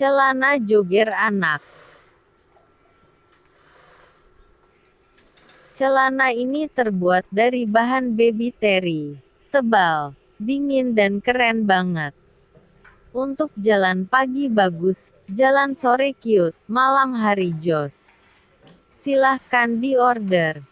Celana joger anak. Celana ini terbuat dari bahan baby terry. Tebal, dingin dan keren banget. Untuk jalan pagi bagus, jalan sore cute, malam hari jos. Silahkan diorder.